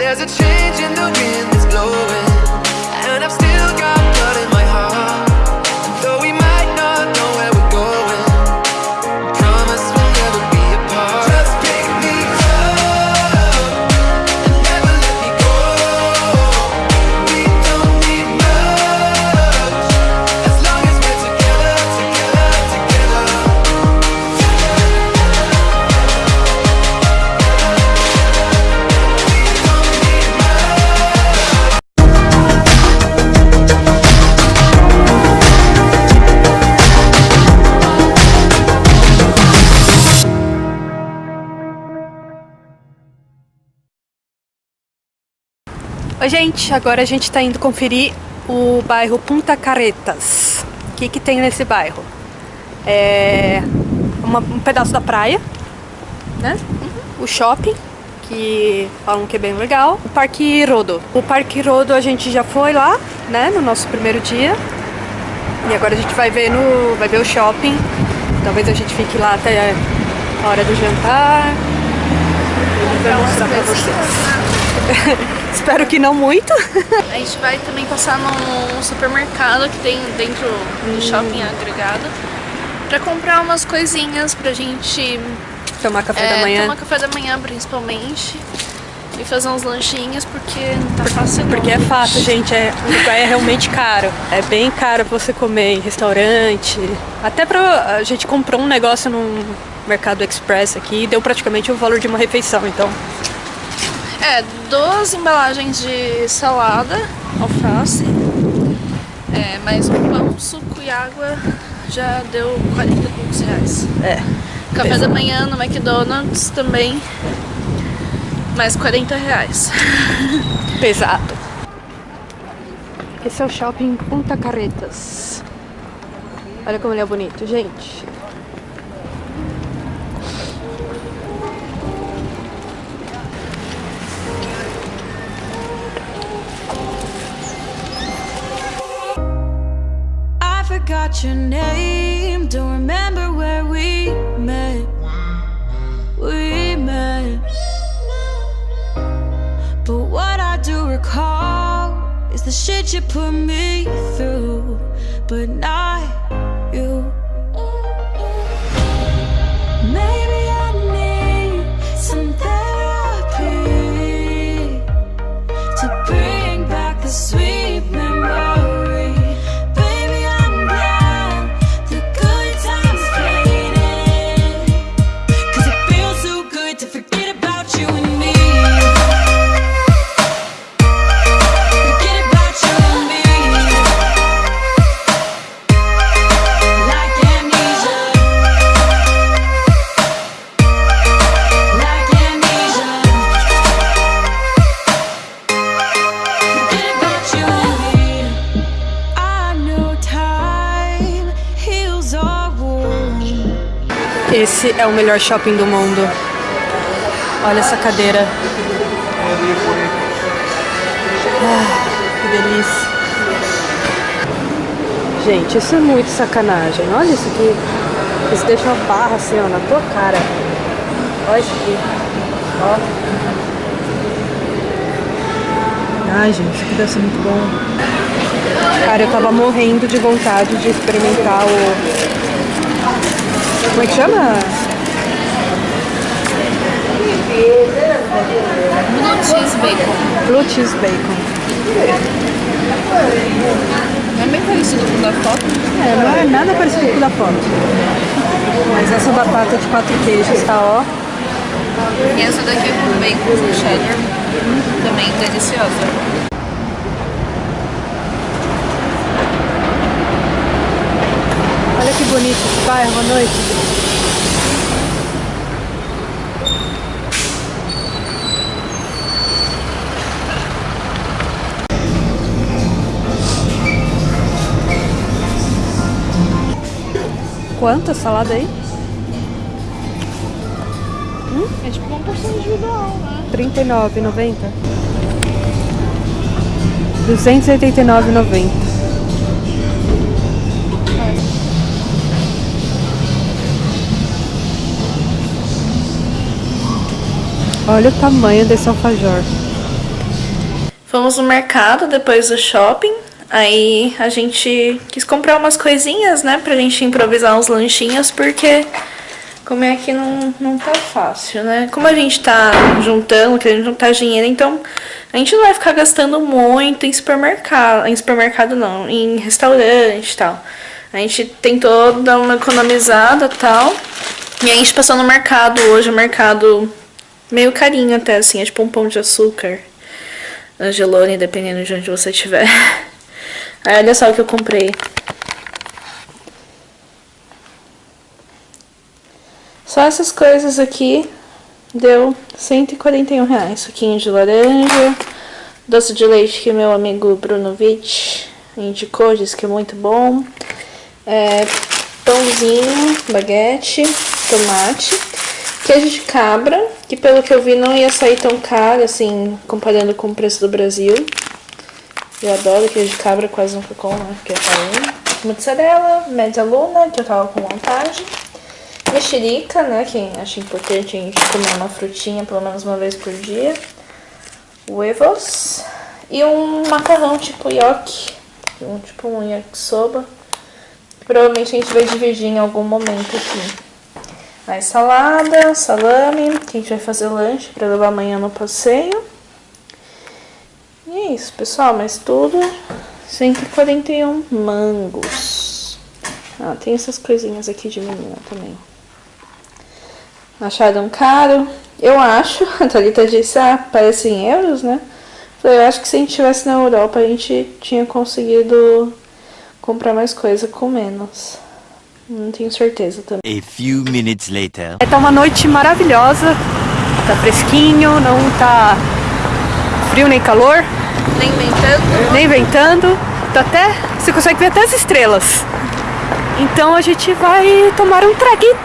There's a change in the wind that's blowing, and I've still got Oi, gente, agora a gente tá indo conferir o bairro Punta Caretas. O que que tem nesse bairro? É uma- um pedaço da praia, né? O shopping, que falam que é bem legal. O Parque Rodo. O Parque Rodo a gente já foi lá, né, no nosso primeiro dia. E agora a gente vai ver no, vai ver o shopping. Talvez a gente fique lá até a hora do jantar. Vou mostrar pra vocês. Espero que não muito. A gente vai também passar num supermercado que tem dentro do shopping agregado pra comprar umas coisinhas pra gente Tomar café é, da manhã. tomar café da manhã principalmente e fazer uns lanchinhos porque não tá fácil não, Porque é fato, gente, é, o lugar é realmente caro. É bem caro pra você comer em restaurante. Até pra. A gente comprou um negócio num mercado express aqui e deu praticamente o valor de uma refeição, então. É, duas embalagens de salada, alface, é, mais um pão, suco e água já deu 40 e poucos reais. É. Café da manhã no McDonald's também, mais 40 reais. Pesado. Esse é o shopping Punta Carretas. Olha como ele é bonito, gente. I forgot your name. Don't remember where we met. We met. But what I do recall is the shit you put me through, but not Esse é o melhor shopping do mundo. Olha essa cadeira. Ah, que delícia. Gente, isso é muito sacanagem. Olha isso aqui. Eles deixam a barra assim, ó, na tua cara. Olha isso aqui. Ó. Ai, gente, isso aqui deve ser muito bom. Cara, eu tava morrendo de vontade de experimentar o como é que chama? Blue cheese bacon. Blue cheese bacon. É bem parecido com o da foto. É, não é nada parecido com o da foto. Mas essa batata de quatro queijos tá, ó. E essa daqui é com bacon com cheddar. Também deliciosa. Olha que bonito esse bairro à noite. Quanto salada aí? É tipo uma porção individual, né? R$ 39,90. R$ 289,90. Olha o tamanho desse alfajor. Fomos no mercado depois do shopping. Aí a gente quis comprar umas coisinhas, né? Pra gente improvisar uns lanchinhos, porque comer aqui não, não tá fácil, né? Como a gente tá juntando, querendo juntar dinheiro, então a gente não vai ficar gastando muito em supermercado. Em supermercado não, em restaurante e tal. A gente tentou dar uma economizada e tal. E a gente passou no mercado hoje, o mercado meio carinho até, assim, é tipo um pão de açúcar. Angelone, dependendo de onde você estiver. Aí olha só o que eu comprei. Só essas coisas aqui deu 141 reais. Suquinho de laranja, doce de leite que meu amigo Bruno Witt indicou, disse que é muito bom. É, pãozinho, baguete, tomate, queijo de cabra, que pelo que eu vi não ia sair tão caro, assim, comparando com o preço do Brasil. Eu adoro queijo de cabra, quase nunca como, né, porque é caro. Mozzarella, média luna, que eu tava com vontade. Mexerica, né, que acho importante a gente comer uma frutinha pelo menos uma vez por dia. Huevos. E um macarrão tipo nhoque, um, tipo um yakisoba. Provavelmente a gente vai dividir em algum momento aqui. Aí salada, salame, que a gente vai fazer lanche pra levar amanhã no passeio. E é isso, pessoal, mas tudo 141 mangos. Ah, tem essas coisinhas aqui de menina também. Acharam caro? Eu acho, a Thalita disse, ah, parece em euros, né? Eu acho que se a gente estivesse na Europa, a gente tinha conseguido comprar mais coisa com menos. Não tenho certeza também. A few minutes later. É, tá uma noite maravilhosa, tá fresquinho, não tá frio nem calor, Nem ventando. nem ventando, tá até, você consegue ver até as estrelas. Então a gente vai tomar um traguito,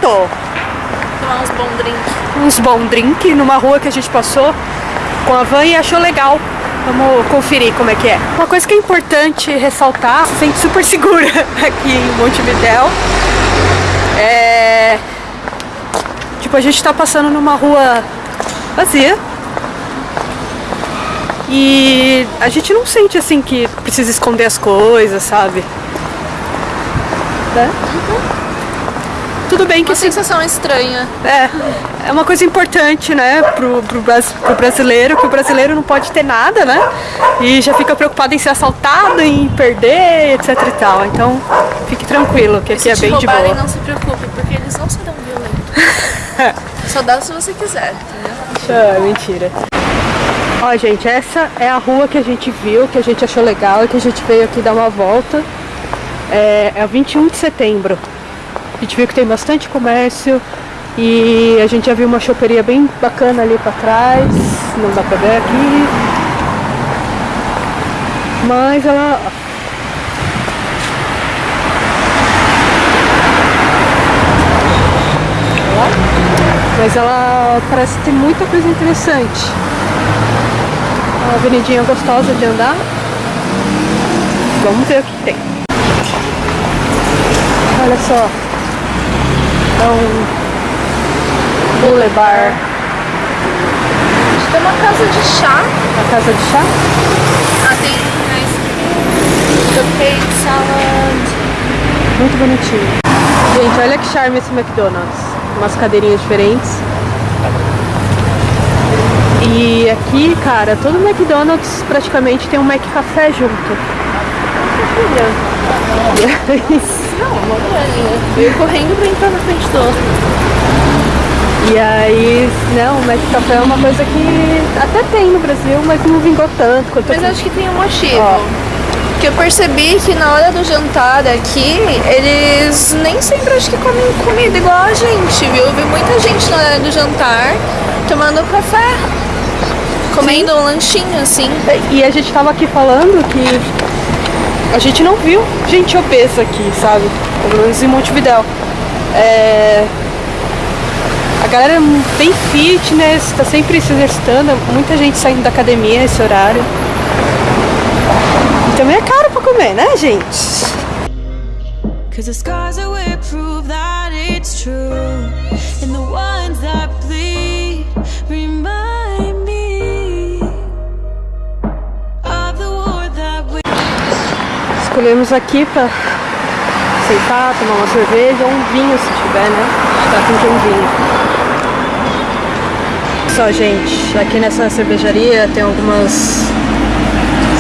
Tomar uns bons drinks. uns bom drink numa rua que a gente passou com a van e achou legal. Vamos conferir como é que é. Uma coisa que é importante ressaltar, se sente super segura aqui em Montevidéu. É... Tipo, a gente tá passando numa rua vazia. E a gente não sente assim que precisa esconder as coisas, sabe? Né? Tudo bem que Uma assim, sensação estranha. é, é uma coisa importante, né, pro, pro, pro brasileiro, que o brasileiro não pode ter nada, né? E já fica preocupado em ser assaltado, em perder, etc e tal. Então, fique tranquilo, que aqui é bem de roubarem, boa. não se preocupe, porque eles não serão violentos. Só dá se você quiser, entendeu? Ah, mentira. Ó, gente, essa é a rua que a gente viu, que a gente achou legal e que a gente veio aqui dar uma volta. É, é o 21 de setembro. A gente viu que tem bastante comércio e a gente já viu uma choperia bem bacana ali pra trás. Não dá pra ver aqui. Mas ela. Mas ela parece ter muita coisa interessante. Uma avenidinha gostosa de andar. Vamos ver o que tem. Olha só. Um boulevard. Acho que é uma casa de chá. A casa de chá. Ah, tem ice cream, cupcake, salad. Muito bonitinho. Gente, olha que charme esse McDonald's. Umas cadeirinhas diferentes. E aqui, cara, todo McDonald's praticamente tem um McCafé junto. Olha. Não, uma correndo pra entrar na frente do outro. E aí, não, o McCafé é uma coisa que até tem no Brasil, mas não vingou tanto quanto Mas acho que tem um motivo. Ó. Que eu percebi que na hora do jantar aqui, eles nem sempre acho que comem comida igual a gente, viu? Eu vi muita gente na hora do jantar tomando café, comendo um lanchinho assim. E a gente tava aqui falando que a gente não viu gente obesa aqui, sabe? Pelo menos em Montevidéu. É... A galera é bem fitness, tá sempre se exercitando, muita gente saindo da academia nesse horário. E também é caro pra comer, né, gente? Cause the scars that we prove that it's true. And the ones that bleed remind me escolhemos aqui pra sentar, tomar uma cerveja ou um vinho se tiver, né? Tá com um vinho. Só, gente, aqui nessa cervejaria tem algumas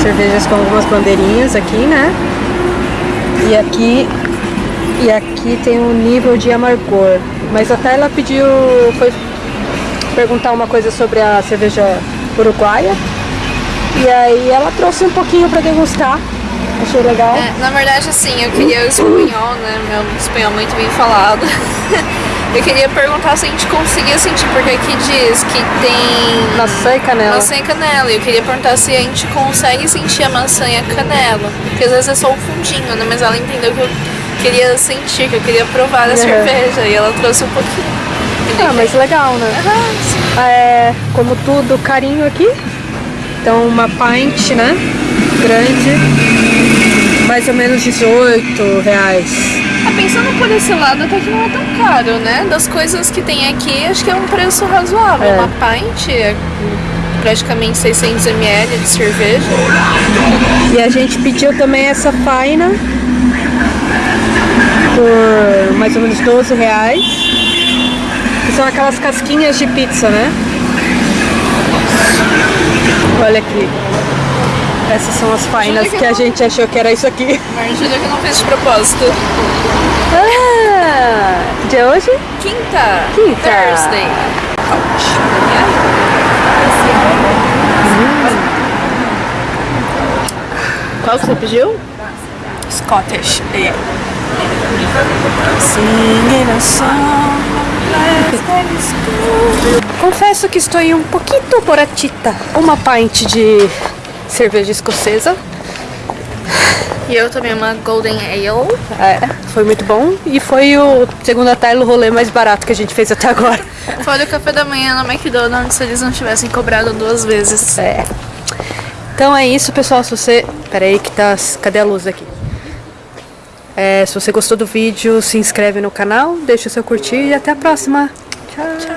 cervejas com algumas bandeirinhas aqui, né? E aqui e aqui tem um nível de amargor. Mas até ela pediu, foi perguntar uma coisa sobre a cerveja uruguaia. E aí ela trouxe um pouquinho pra degustar. Achei legal. É, na verdade, assim, eu queria o espanhol, né? Meu espanhol muito bem falado. Eu queria perguntar se a gente conseguia sentir, porque aqui diz que tem Maçã e canela. maçã e canela. E eu queria perguntar se a gente consegue sentir a maçã e a canela. Porque às vezes é só um fundinho, né? Mas ela entendeu que eu queria sentir, que eu queria provar a Uhum. cerveja. E ela trouxe um pouquinho. Ah, mas legal, né? Sim. É, como tudo, carinho aqui. Então uma pint, né? Grande. Mais ou menos 18 reais. Ah, pensando por esse lado, até que não é tão caro, né? Das coisas que tem aqui, acho que é um preço razoável. É. Uma pint é praticamente 600 ml de cerveja. E a gente pediu também essa faina por mais ou menos 12 reais. Que são aquelas casquinhas de pizza, né? Olha aqui. Essas são as fainas que a gente achou que era isso aqui. Mas juro que eu não fiz de propósito. Ah, de hoje? Quinta. Quinta. Thursday. Qual que você pediu? Scottish. É. Singing a song. Confesso que estou um pouquinho boratita. Uma pint de cerveja escocesa. E eu também uma Golden Ale. É, foi muito bom. E foi o, segundo a Tyler, o rolê mais barato que a gente fez até agora. Foi o café da manhã no McDonald's se eles não tivessem cobrado duas vezes. É. Então é isso, pessoal. Se você. Pera aí que tá. Cadê a luz aqui? É, se você gostou do vídeo, se inscreve no canal, deixa o seu curtir e até a próxima. Tchau.